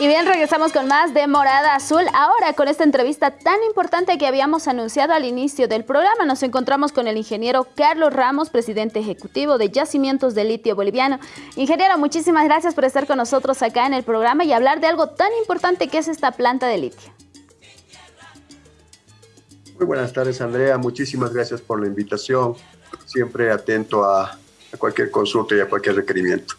Y bien, regresamos con más de Morada Azul. Ahora con esta entrevista tan importante que habíamos anunciado al inicio del programa, nos encontramos con el ingeniero Carlos Ramos, presidente ejecutivo de Yacimientos de Litio Boliviano. Ingeniero, muchísimas gracias por estar con nosotros acá en el programa y hablar de algo tan importante que es esta planta de litio. Muy buenas tardes, Andrea. Muchísimas gracias por la invitación. Siempre atento a, a cualquier consulta y a cualquier requerimiento.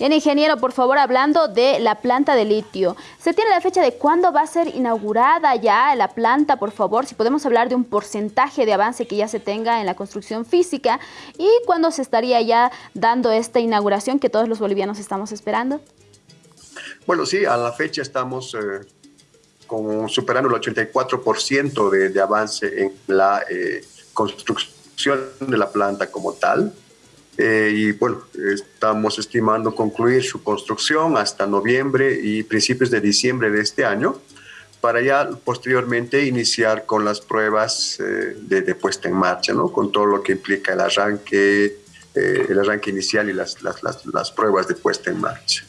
Bien, ingeniero, por favor, hablando de la planta de litio, ¿se tiene la fecha de cuándo va a ser inaugurada ya la planta, por favor? Si podemos hablar de un porcentaje de avance que ya se tenga en la construcción física y cuándo se estaría ya dando esta inauguración que todos los bolivianos estamos esperando. Bueno, sí, a la fecha estamos eh, con, superando el 84% de, de, avance en la eh, construcción de la planta como tal. Eh, y bueno, estamos estimando concluir su construcción hasta noviembre y principios de diciembre de este año para ya posteriormente iniciar con las pruebas eh, de, puesta en marcha, ¿no? con todo lo que implica el arranque, eh, el arranque inicial y las, las, las, las pruebas de puesta en marcha.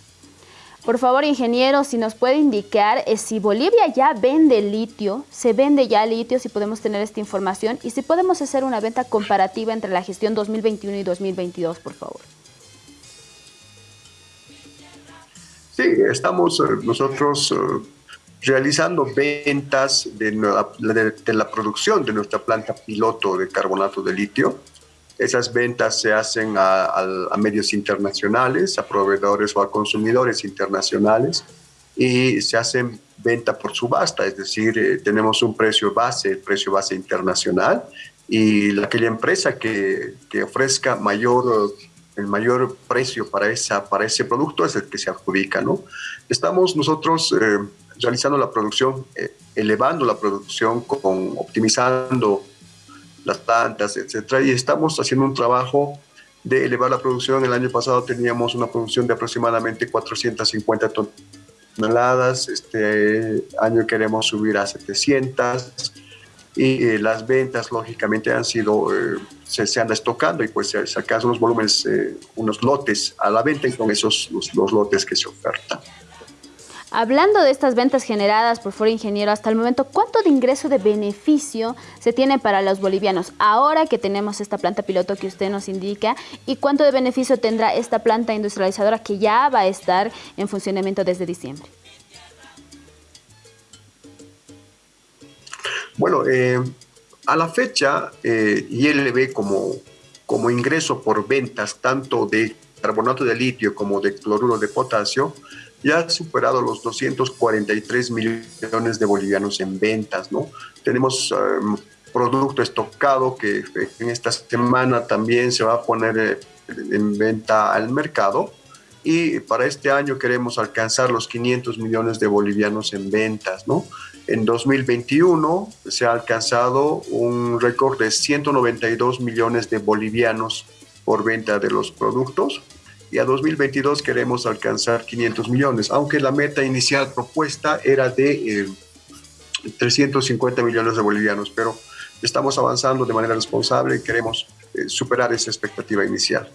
Por favor, ingeniero, si nos puede indicar eh, si Bolivia ya vende litio, se vende ya litio, si podemos tener esta información y si podemos hacer una venta comparativa entre la gestión 2021 y 2022, por favor. Sí, estamos eh, nosotros eh, realizando ventas de, de la producción de nuestra planta piloto de carbonato de litio esas ventas se hacen a, medios internacionales, a proveedores o a consumidores internacionales y se hacen venta por subasta, es decir, eh, tenemos un precio base, precio base internacional y aquella empresa que, que, ofrezca mayor, el mayor precio para, esa, para ese producto es el que se adjudica. ¿no? Estamos nosotros eh, realizando la producción, eh, elevando la producción, con, optimizando las plantas, etcétera, y estamos haciendo un trabajo de elevar la producción. El año pasado teníamos una producción de aproximadamente 450 toneladas, este año queremos subir a 700 y eh, las ventas lógicamente han sido, eh, se, se, han estocando y pues se sacan unos volúmenes, eh, unos lotes a la venta y con esos los lotes que se ofertan. Hablando de estas ventas generadas por Foro Ingeniero, hasta el momento, ¿cuánto de ingreso de beneficio se tiene para los bolivianos ahora que tenemos esta planta piloto que usted nos indica? ¿Y cuánto de beneficio tendrá esta planta industrializadora que ya va a estar en funcionamiento desde diciembre? Bueno, eh, a la fecha, eh, ILB como, como ingreso por ventas tanto de carbonato de litio como de cloruro de potasio, ya ha superado los 243 millones de bolivianos en ventas, ¿no? Tenemos um, producto estocado que en esta semana también se va a poner eh, en venta al mercado y para este año queremos alcanzar los 500 millones de bolivianos en ventas, ¿no? En 2021 se ha alcanzado un récord de 192 millones de bolivianos por venta de los productos y a 2022 queremos alcanzar 500 millones, aunque la meta inicial propuesta era de 350 eh, millones de bolivianos, pero estamos avanzando de manera responsable y queremos eh, superar esa expectativa inicial.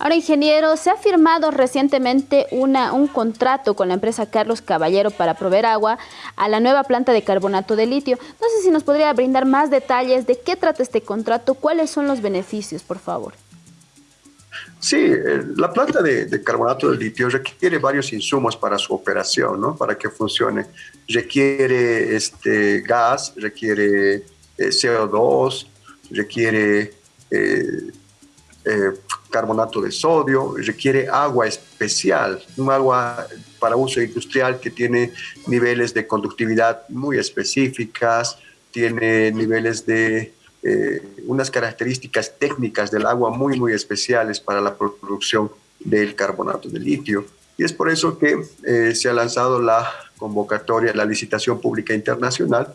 Ahora, ingeniero, se ha firmado recientemente una, un contrato con la empresa Carlos Caballero para proveer agua a la nueva planta de carbonato de litio. No sé si nos podría brindar más detalles de qué trata este contrato, cuáles son los beneficios, por favor. Sí, eh, la planta de, carbonato de litio requiere varios insumos para su operación, ¿no? Para que funcione. Requiere este, gas, requiere eh, CO2, requiere eh, carbonato de sodio, requiere agua especial, un agua para uso industrial que tiene niveles de conductividad muy específicas, tiene niveles de eh, unas características técnicas del agua muy, muy especiales para la producción del carbonato de litio. Y es por eso que eh, se ha lanzado la convocatoria, la licitación pública internacional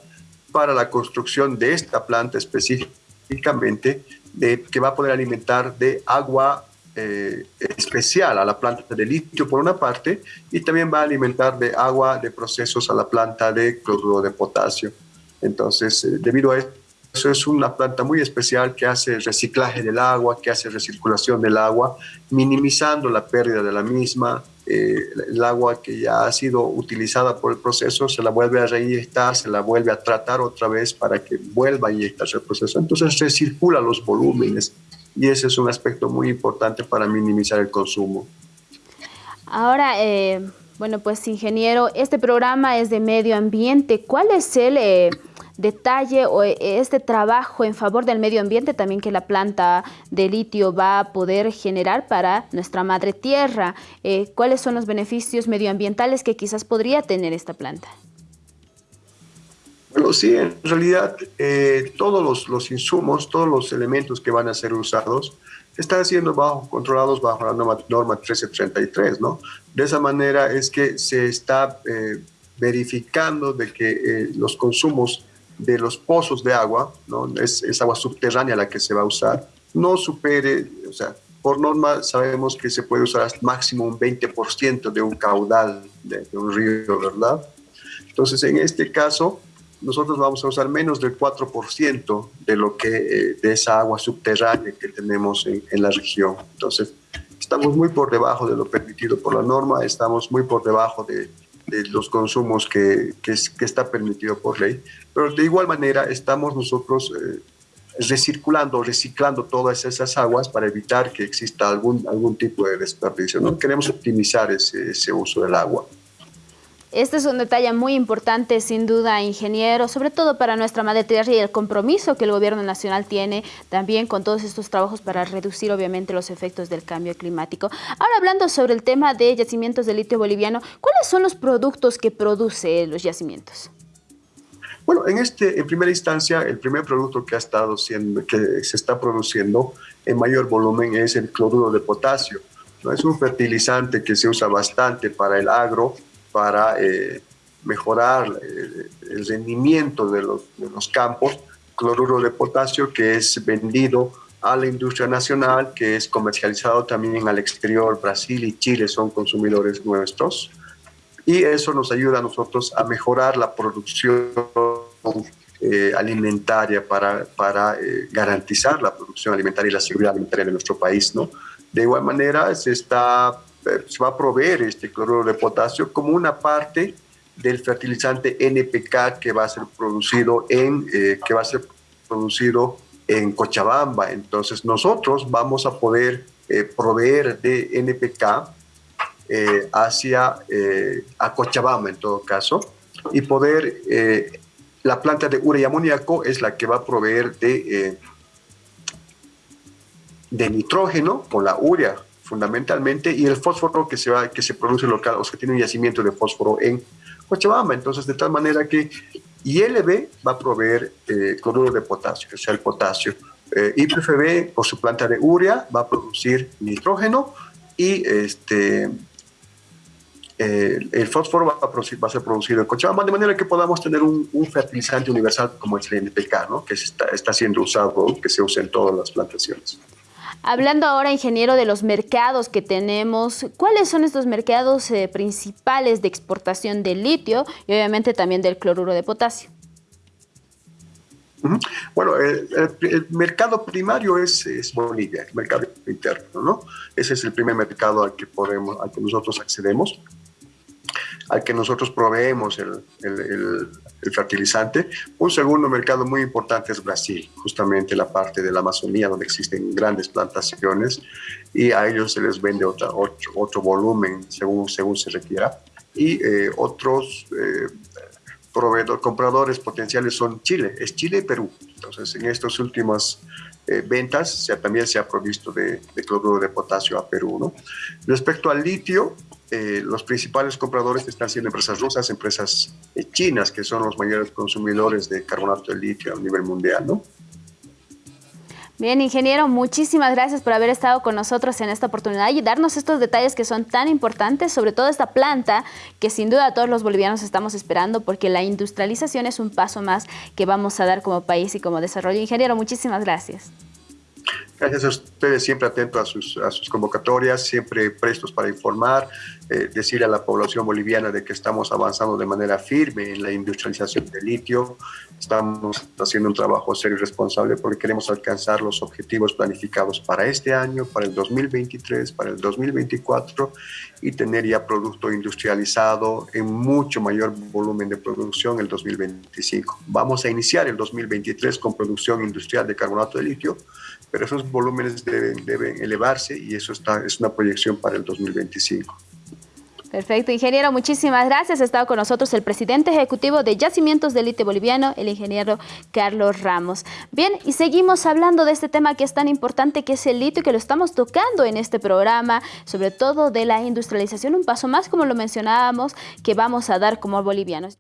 para la construcción de esta planta específicamente, de, que va a poder alimentar de agua eh, especial a la planta de litio por una parte y también va a alimentar de agua de procesos a la planta de cloruro de potasio. Entonces, debido a esto, eso es una planta muy especial que hace reciclaje del agua, que hace recirculación del agua, minimizando la pérdida de la misma, eh, el agua que ya ha sido utilizada por el proceso se la vuelve a reinyectar, se la vuelve a tratar otra vez para que vuelva a inyectarse el proceso. Entonces se circula los volúmenes y ese es un aspecto muy importante para minimizar el consumo. Ahora, eh, bueno, pues ingeniero, este programa es de medio ambiente. ¿Cuál es el eh, detalle o eh, este trabajo en favor del medio ambiente también que la planta de litio va a poder generar para nuestra madre tierra? ¿Cuáles son los beneficios medioambientales que quizás podría tener esta planta? Bueno, sí, en realidad todos los, los, insumos, todos los elementos que van a ser usados están siendo bajo, controlados bajo la norma, norma 1333, ¿no? De esa manera es que se está eh, verificando de que eh, los consumos de los pozos de agua, ¿no? Es, es, agua subterránea la que se va a usar, no supere, o sea, por norma sabemos que se puede usar máximo un 20% de un caudal de, un río, ¿verdad? Entonces, en este caso, nosotros vamos a usar menos del 4% de lo que eh, de esa agua subterránea que tenemos en, la región. Entonces, estamos muy por debajo de lo permitido por la norma, estamos muy por debajo de, los consumos que, que, que, está permitido por ley, pero de igual manera estamos nosotros eh, recirculando, reciclando todas esas aguas para evitar que exista algún, algún tipo de desperdicio. ¿no? Queremos optimizar ese, ese uso del agua. Este es un detalle muy importante, sin duda, ingeniero, sobre todo para nuestra madre tierra y el compromiso que el gobierno nacional tiene también con todos estos trabajos para reducir, obviamente, los efectos del cambio climático. Ahora, hablando sobre el tema de yacimientos de litio boliviano, ¿cuáles son los productos que produce los yacimientos? Bueno, en, este, en primera instancia, el primer producto que, ha estado siendo, que se está produciendo en mayor volumen es el cloruro de potasio. ¿no? Es un fertilizante que se usa bastante para el agro, para eh, mejorar eh, el rendimiento de los, de los campos, cloruro de potasio que es vendido a la industria nacional, que es comercializado también al exterior. Brasil y Chile son consumidores nuestros. Y eso nos ayuda a nosotros a mejorar la producción eh, alimentaria para, para garantizar la producción alimentaria y la seguridad alimentaria de nuestro país. ¿no? De igual manera, se está se va a proveer este cloruro de potasio como una parte del fertilizante NPK que va a ser producido en, eh, que va a ser producido en Cochabamba. Entonces nosotros vamos a poder eh, proveer de NPK eh, hacia a Cochabamba en todo caso y poder la planta de urea y amoníaco es la que va a proveer de de nitrógeno con la urea fundamentalmente, y el fósforo que se, va, que se produce local, o sea, tiene un yacimiento de fósforo en Cochabamba. Entonces, de tal manera que ILB va a proveer eh, cloruro de potasio, o sea, el potasio. Eh, IPFB, por su planta de urea, va a producir nitrógeno y este, eh, el fósforo va a, producir, ser producido en Cochabamba, de manera que podamos tener un, fertilizante universal como el NPK, ¿no? que está, está siendo usado, que se usa en todas las plantaciones. Hablando ahora, ingeniero, de los mercados que tenemos, ¿cuáles son estos mercados eh, principales de exportación del litio y obviamente también del cloruro de potasio? Bueno, el, mercado primario es, es, Bolivia, el mercado interno, ¿no? Ese es el primer mercado al que, podemos, al que nosotros accedemos al que nosotros proveemos el, el, fertilizante. Un segundo mercado muy importante es Brasil, justamente la parte de la Amazonía donde existen grandes plantaciones y a ellos se les vende otra, otro, otro volumen según, según se requiera. Y eh, otros eh, proveedores, compradores potenciales son Chile, es Chile y Perú. Entonces, en estas últimas eh, ventas también se ha provisto de, de, cloruro de potasio a Perú. ¿no? Respecto al litio, eh, los principales compradores están siendo empresas rusas, empresas eh, chinas, que son los mayores consumidores de carbonato de litio a nivel mundial, ¿no? Bien, ingeniero, muchísimas gracias por haber estado con nosotros en esta oportunidad y darnos estos detalles que son tan importantes, sobre todo esta planta que sin duda todos los bolivianos estamos esperando porque la industrialización es un paso más que vamos a dar como país y como desarrollo. Ingeniero, muchísimas gracias. Gracias a ustedes, siempre atentos a sus, a sus convocatorias, siempre prestos para informar, eh, decir a la población boliviana de que estamos avanzando de manera firme en la industrialización del litio, estamos haciendo un trabajo serio y responsable porque queremos alcanzar los objetivos planificados para este año, para el 2023, para el 2024 y tener ya producto industrializado en mucho mayor volumen de producción el 2025. Vamos a iniciar el 2023 con producción industrial de carbonato de litio, pero esos volúmenes deben, deben elevarse y eso está, es una proyección para el 2025. Perfecto, ingeniero, muchísimas gracias. Ha estado con nosotros el presidente ejecutivo de Yacimientos de Litio Boliviano, el ingeniero Carlos Ramos. Bien, y seguimos hablando de este tema que es tan importante, que es el litio, que lo estamos tocando en este programa, sobre todo de la industrialización, un paso más, como lo mencionábamos, que vamos a dar como bolivianos.